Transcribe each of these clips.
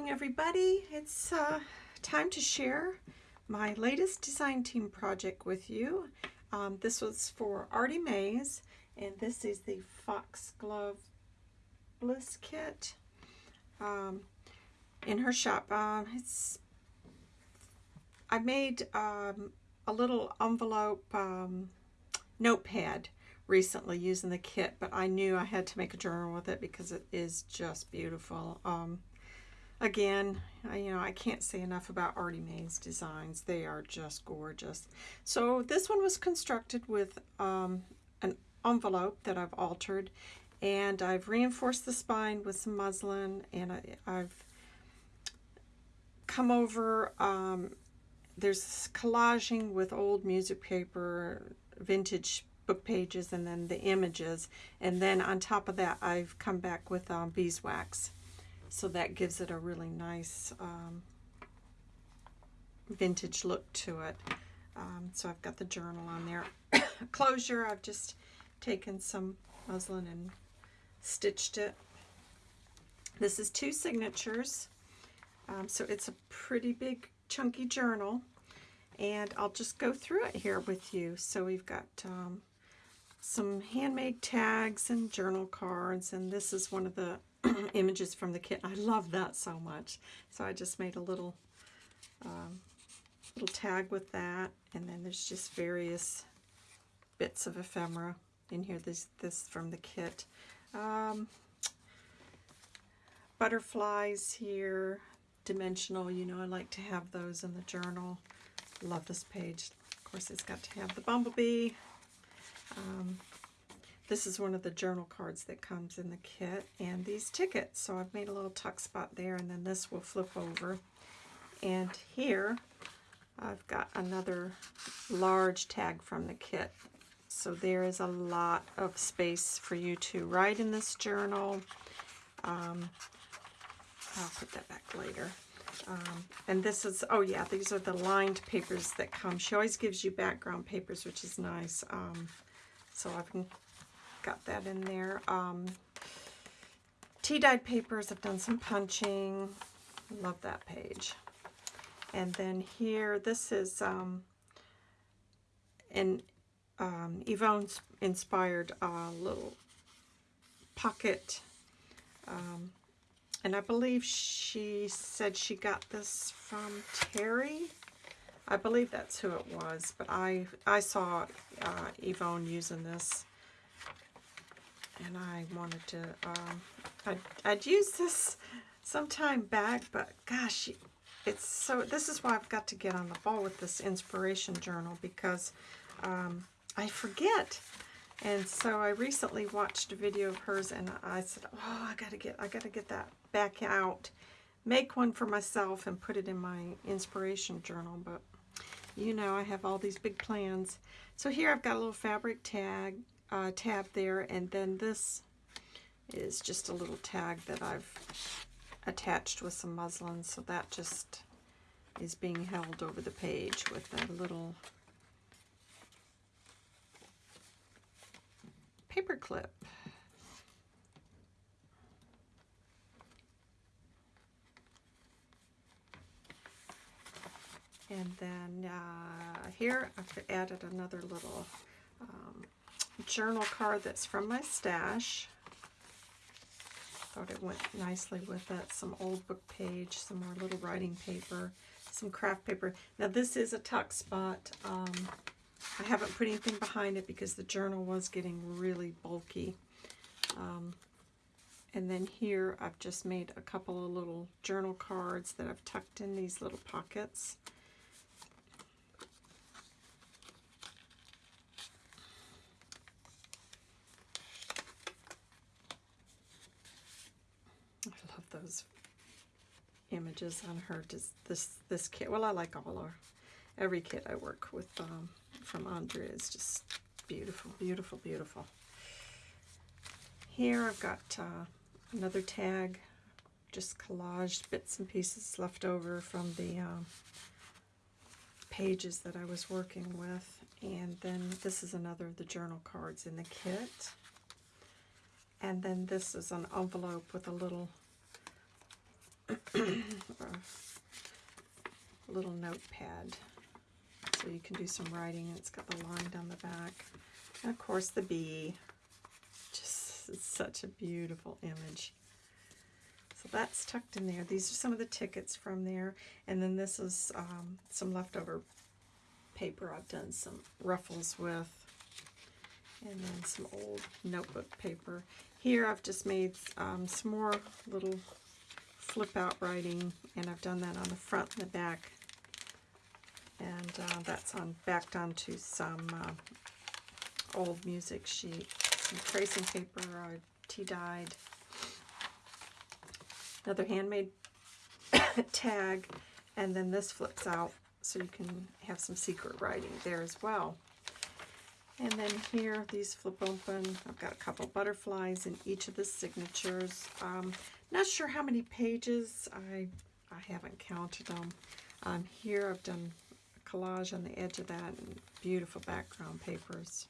morning, everybody. It's uh, time to share my latest design team project with you. Um, this was for Artie Mays, and this is the Foxglove Bliss Kit um, in her shop. Uh, it's I made um, a little envelope um, notepad recently using the kit, but I knew I had to make a journal with it because it is just beautiful. Um, again, I, you know, I can't say enough about Artie Mays designs. They are just gorgeous. So this one was constructed with um, an envelope that I've altered and I've reinforced the spine with some muslin and I, have come over um, there's collaging with old music paper vintage book pages and then the images. And then on top of that, I've come back with um, beeswax. So that gives it a really nice um, vintage look to it. Um, so I've got the journal on there. Closure, I've just taken some muslin and stitched it. This is two signatures. Um, so it's a pretty big chunky journal and I'll just go through it here with you. So we've got um, some handmade tags and journal cards and this is one of the images from the kit. I love that so much. So I just made a little um, little tag with that and then there's just various bits of ephemera in here. This, this from the kit. Um, butterflies here, dimensional, you know I like to have those in the journal. Love this page. Of course it's got to have the bumblebee, um, this is one of the journal cards that comes in the kit and these tickets. So I've made a little tuck spot there and then this will flip over. And here I've got another large tag from the kit. So there is a lot of space for you to write in this journal. Um, I'll put that back later. Um, and this is, oh yeah, these are the lined papers that come. She always gives you background papers, which is nice. Um, so I've got that in there. Um, Tea-dyed papers, I've done some punching. Love that page. And then here, this is um, an um, inspired uh, little pocket. Um, and I believe she said she got this from Terry. I believe that's who it was, but I I saw uh, Yvonne using this, and I wanted to. Um, I'd, I'd use this some time back, but gosh, it's so. This is why I've got to get on the ball with this inspiration journal because um, I forget. And so I recently watched a video of hers, and I said, "Oh, I gotta get, I gotta get that back out." make one for myself and put it in my inspiration journal, but you know I have all these big plans. So here I've got a little fabric tag uh, tab there, and then this is just a little tag that I've attached with some muslin, so that just is being held over the page with a little paper clip. And then uh, here I've added another little journal card that's from my stash. Thought it went nicely with it. Some old book page, some more little writing paper, some craft paper. Now this is a tuck spot. Um, I haven't put anything behind it because the journal was getting really bulky. Um, and then here I've just made a couple of little journal cards that I've tucked in these little pockets. Those images on her this this this kit well I like all our every kit I work with um, from Andrea is just beautiful beautiful beautiful. Here I've got uh, another tag just collaged bits and pieces left over from the um, pages that I was working with. And then this is another of the journal cards in the kit. And then this is an envelope with a little a little notepad. So you can do some writing. It's got the line down the back. And of course the bee. Just such a beautiful image. So that's tucked in there. These are some of the tickets from there. And then this is um, some leftover paper I've done some ruffles with. And then some old notebook paper. Here I've just made um, some more little flip out writing and I've done that on the front and the back. And uh, that's on backed onto some uh, old music sheet. Some tracing paper I tea-dyed another handmade tag, and then this flips out so you can have some secret writing there as well. And then here, these flip open. I've got a couple butterflies in each of the signatures. Um, not sure how many pages. I, I haven't counted them. Um, here I've done a collage on the edge of that and beautiful background papers.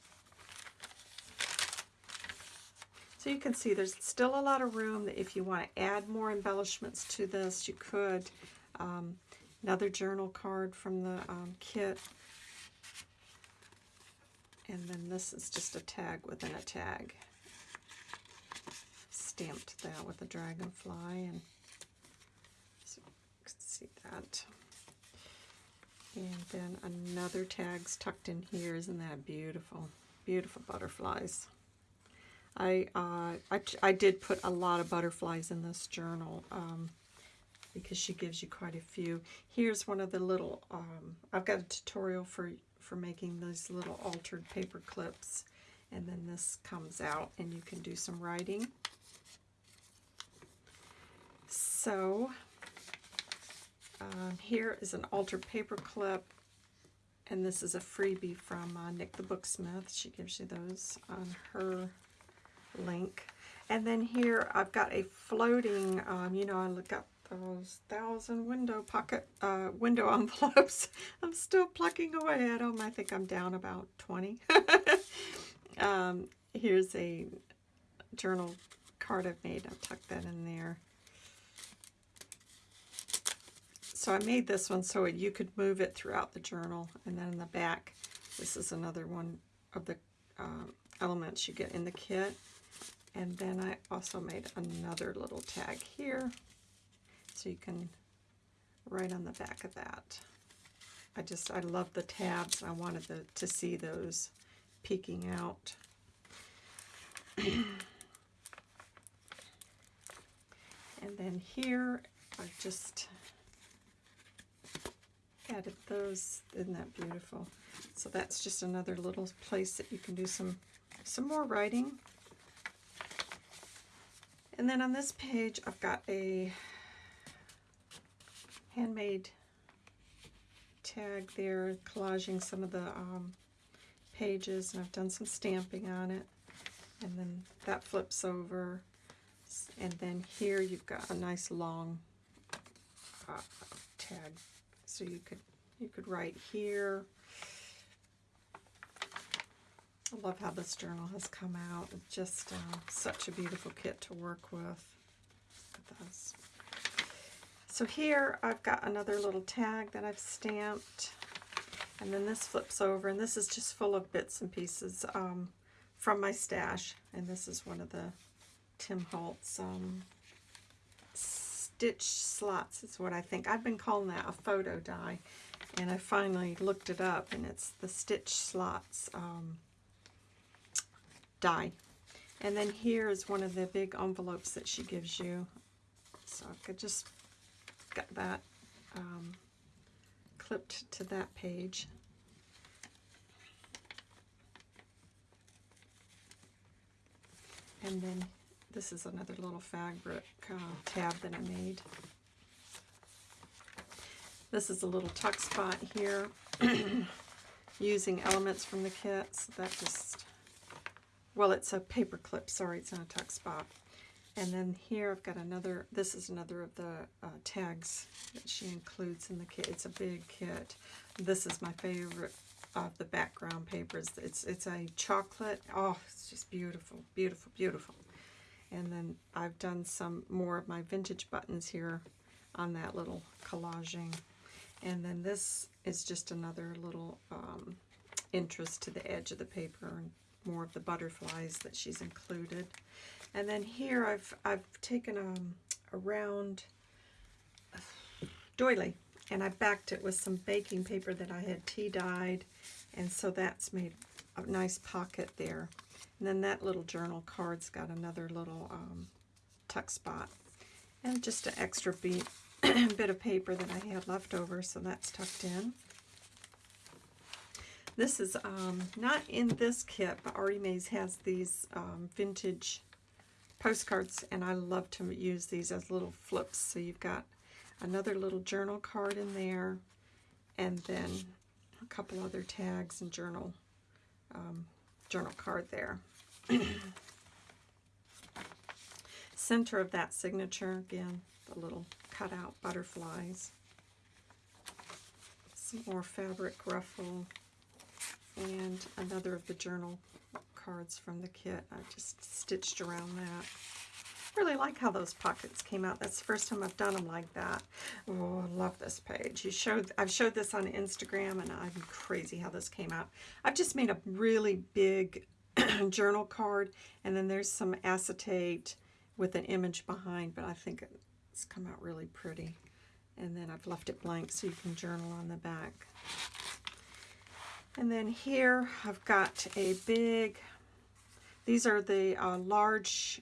So you can see there's still a lot of room if you want to add more embellishments to this, you could. Um, another journal card from the um, kit. And then this is just a tag within a tag. Stamped that with a dragonfly and so you can see that. And then another tag's tucked in here. Isn't that beautiful? Beautiful butterflies. I, uh, I, I did put a lot of butterflies in this journal um, because she gives you quite a few. Here's one of the little, um, I've got a tutorial for, for making these little altered paper clips. And then this comes out and you can do some writing. So um, here is an altered paper clip and this is a freebie from uh, Nick the Booksmith. She gives you those on her link. And then here I've got a floating, um, you know, I look up those thousand window pocket, uh, window envelopes. I'm still plucking away at them. I think I'm down about 20. um, here's a journal card I've made. I've tucked that in there. So I made this one so you could move it throughout the journal. And then in the back, this is another one of the um, elements you get in the kit. And then I also made another little tag here so you can write on the back of that. I just, I love the tabs. I wanted the, to see those peeking out. and then here, I just added those. Isn't that beautiful? So that's just another little place that you can do some, some more writing. And then on this page, I've got a handmade tag there, collaging some of the um, pages, and I've done some stamping on it. And then that flips over. And then here you've got a nice long uh, tag. So you could you could write here I love how this journal has come out. It's just uh, such a beautiful kit to work with. So here I've got another little tag that I've stamped. And then this flips over, and this is just full of bits and pieces um, from my stash. And this is one of the Tim Holtz um, stitch slots is what I think. I've been calling that a photo die. And I finally looked it up, and it's the stitch slots um, die. And then here is one of the big envelopes that she gives you. So I could just get that um, clipped to that page. And then this is another little fabric uh, tab that I made. This is a little tuck spot here using elements from the kit. So that just well, it's a paper clip. Sorry, it's not a tuck spot. And then here I've got another, this is another of the uh, tags that she includes in the kit. It's a big kit. This is my favorite of the background papers. It's, it's a chocolate. Oh, it's just beautiful, beautiful, beautiful. And then I've done some more of my vintage buttons here on that little collaging. And then this is just another little um, interest to the edge of the paper and more of the butterflies that she's included. And then here I've, I've taken um, a round doily and I backed it with some baking paper that I had tea dyed and so that's made a nice pocket there. And then that little journal card's got another little um, tuck spot and just an extra bit of paper that I had left over so that's tucked in. This is um, not in this kit, but Artie Mays has these um, vintage postcards, and I love to use these as little flips. So you've got another little journal card in there, and then a couple other tags and journal um, journal card there. Center of that signature, again, the little cutout butterflies. Some more fabric ruffle and another of the journal cards from the kit. I just stitched around that. Really like how those pockets came out. That's the first time I've done them like that. Oh, I love this page. You showed I've showed this on Instagram and I'm crazy how this came out. I've just made a really big journal card and then there's some acetate with an image behind, but I think it's come out really pretty. And then I've left it blank so you can journal on the back. And then here I've got a big, these are the uh, large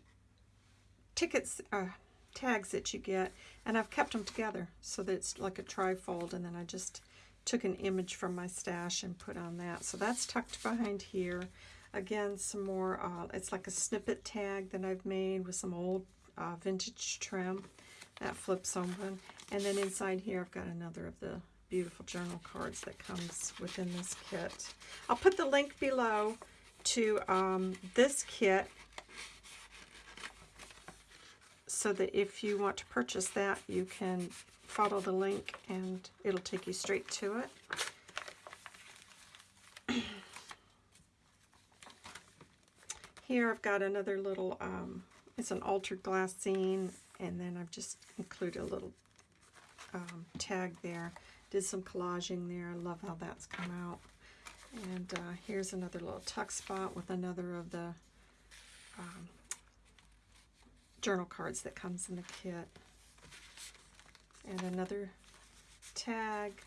tickets, uh, tags that you get, and I've kept them together so that it's like a trifold, and then I just took an image from my stash and put on that. So that's tucked behind here. Again, some more, uh, it's like a snippet tag that I've made with some old uh, vintage trim that flips open. And then inside here I've got another of the beautiful journal cards that comes within this kit. I'll put the link below to um, this kit so that if you want to purchase that, you can follow the link and it'll take you straight to it. Here I've got another little, um, it's an altered glassine, and then I've just included a little um, tag there. Did some collaging there. I love how that's come out. And uh, here's another little tuck spot with another of the um, journal cards that comes in the kit. And another tag.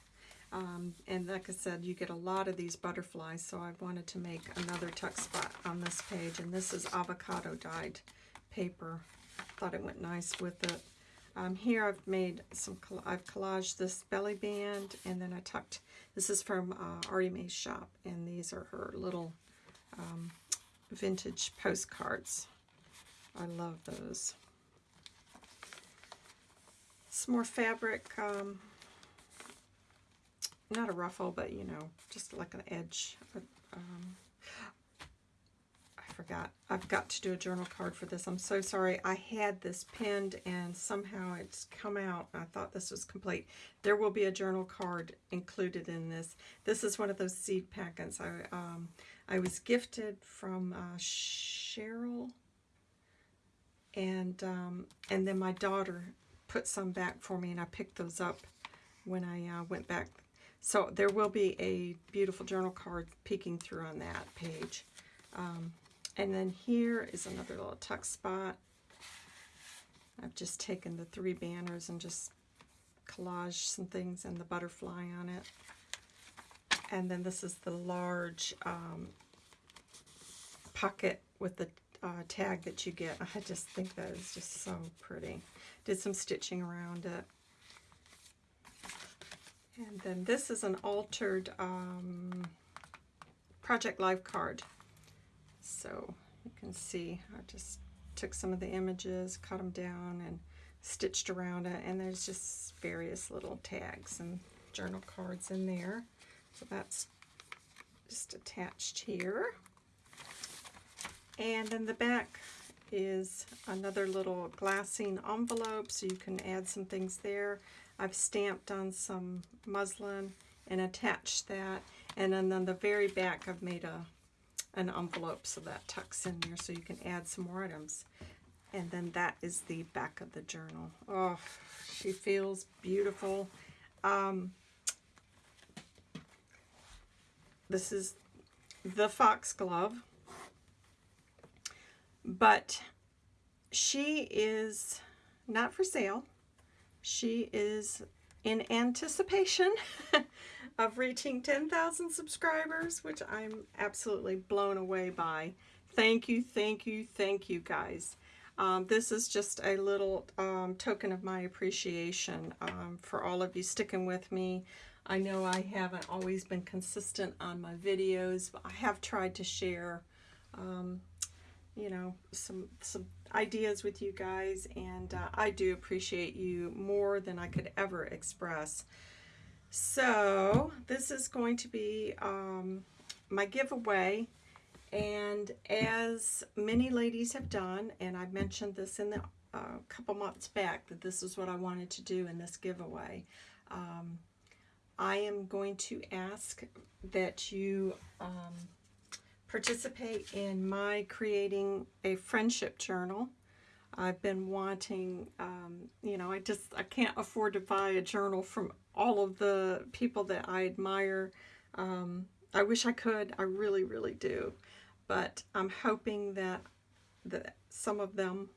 Um, and like I said, you get a lot of these butterflies, so I wanted to make another tuck spot on this page. And this is avocado dyed paper. Thought it went nice with it. Um, here I've made some, I've collaged this belly band and then I tucked, this is from uh, Artie Mae's shop and these are her little um, vintage postcards. I love those. Some more fabric, um, not a ruffle, but you know, just like an edge. Um, I forgot. I've got to do a journal card for this. I'm so sorry. I had this pinned and somehow it's come out. I thought this was complete. There will be a journal card included in this. This is one of those seed packets. I, um, I was gifted from uh, Cheryl and, um, and then my daughter put some back for me and I picked those up when I uh, went back. So there will be a beautiful journal card peeking through on that page. Um, and then here is another little tuck spot. I've just taken the three banners and just collaged some things and the butterfly on it. And then this is the large um, pocket with the uh, tag that you get. I just think that is just so pretty. Did some stitching around it. And then this is an altered um, Project Life card. So you can see I just took some of the images, cut them down, and stitched around it. And there's just various little tags and journal cards in there. So that's just attached here. And then the back is another little glassine envelope, so you can add some things there. I've stamped on some muslin and attached that. And then on the very back, I've made a an envelope so that tucks in there so you can add some more items. And then that is the back of the journal. Oh, she feels beautiful. Um, this is the foxglove. But she is not for sale. She is in anticipation of reaching 10,000 subscribers, which I'm absolutely blown away by. Thank you, thank you, thank you guys. Um, this is just a little um, token of my appreciation um, for all of you sticking with me. I know I haven't always been consistent on my videos, but I have tried to share, um, you know, some, some ideas with you guys, and uh, I do appreciate you more than I could ever express. So this is going to be um, my giveaway and as many ladies have done, and I mentioned this in the a uh, couple months back that this is what I wanted to do in this giveaway. Um, I am going to ask that you um, participate in my creating a friendship journal. I've been wanting, um, you know, I just, I can't afford to buy a journal from all of the people that I admire. Um, I wish I could. I really, really do but I'm hoping that, that some of them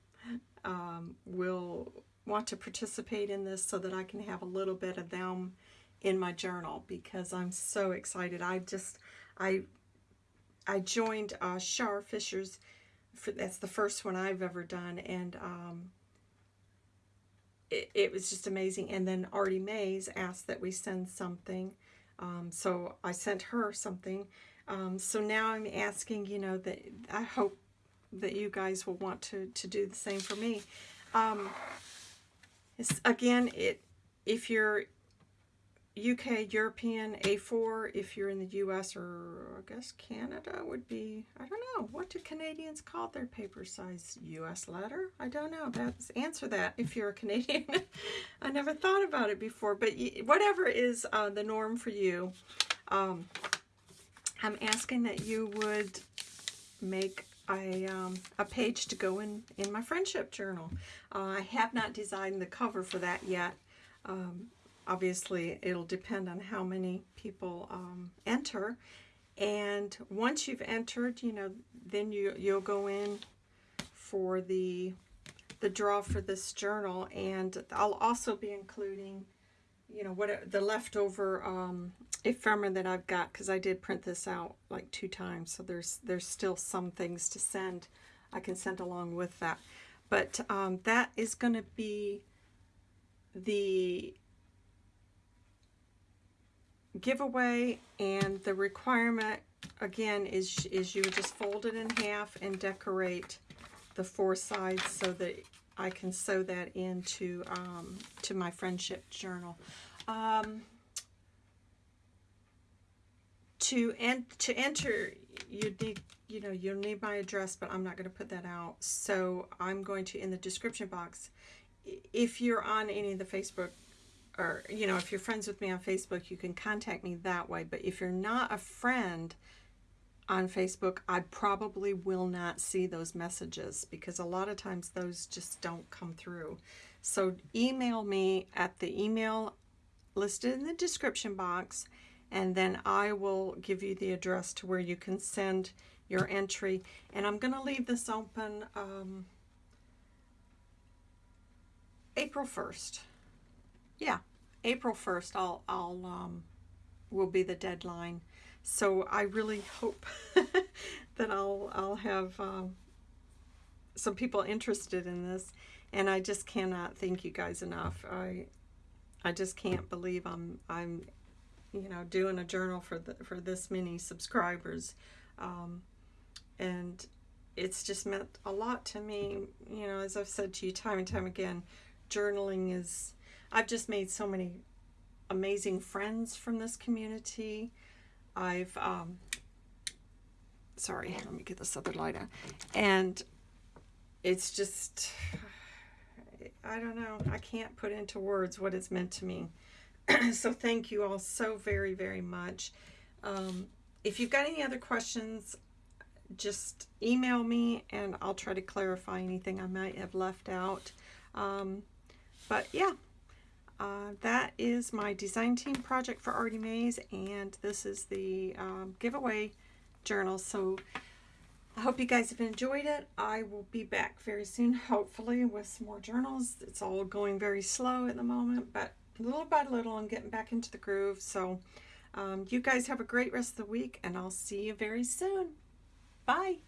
um, will want to participate in this so that I can have a little bit of them in my journal because I'm so excited. I just, I, I joined uh, Shar Fisher's, for, that's the first one I've ever done, and um, it, it was just amazing. And then Artie Mays asked that we send something, um, so I sent her something, um, so now I'm asking, you know, that I hope that you guys will want to, to do the same for me. Um, again, it if you're UK, European, A4, if you're in the US or I guess Canada would be, I don't know, what do Canadians call their paper size? US letter? I don't know. That's Answer that if you're a Canadian. I never thought about it before, but whatever is uh, the norm for you, um, I'm asking that you would make a, um, a page to go in, in my friendship journal. Uh, I have not designed the cover for that yet. Um, obviously, it'll depend on how many people um, enter. And once you've entered, you know, then you, you'll go in for the, the draw for this journal. And I'll also be including, you know, what the leftover um, ephemera that I've got because I did print this out like two times so there's there's still some things to send I can send along with that but um, that is going to be the giveaway and the requirement again is is you just fold it in half and decorate the four sides so that I can sew that into um, to my friendship journal. Um, to en to enter you need you know you'll need my address but I'm not going to put that out. So I'm going to in the description box if you're on any of the Facebook or you know if you're friends with me on Facebook you can contact me that way but if you're not a friend on Facebook I probably will not see those messages because a lot of times those just don't come through so email me at the email listed in the description box and then I will give you the address to where you can send your entry. And I'm going to leave this open um, April 1st. Yeah, April 1st I'll, I'll um, will be the deadline. So I really hope that I'll, I'll have um, some people interested in this. And I just cannot thank you guys enough. I, I just can't believe I'm, I'm you know, doing a journal for the, for this many subscribers. Um, and it's just meant a lot to me. You know, as I've said to you time and time again, journaling is, I've just made so many amazing friends from this community. I've, um, sorry, let me get this other light on. And it's just, I don't know, I can't put into words what it's meant to me. so thank you all so very, very much. Um, if you've got any other questions, just email me and I'll try to clarify anything I might have left out. Um, but yeah, uh, that is my design team project for Artie Mays, and this is the um, giveaway journal. So I hope you guys have enjoyed it. I will be back very soon, hopefully, with some more journals. It's all going very slow at the moment, but little by little, I'm getting back into the groove. So um, you guys have a great rest of the week, and I'll see you very soon. Bye.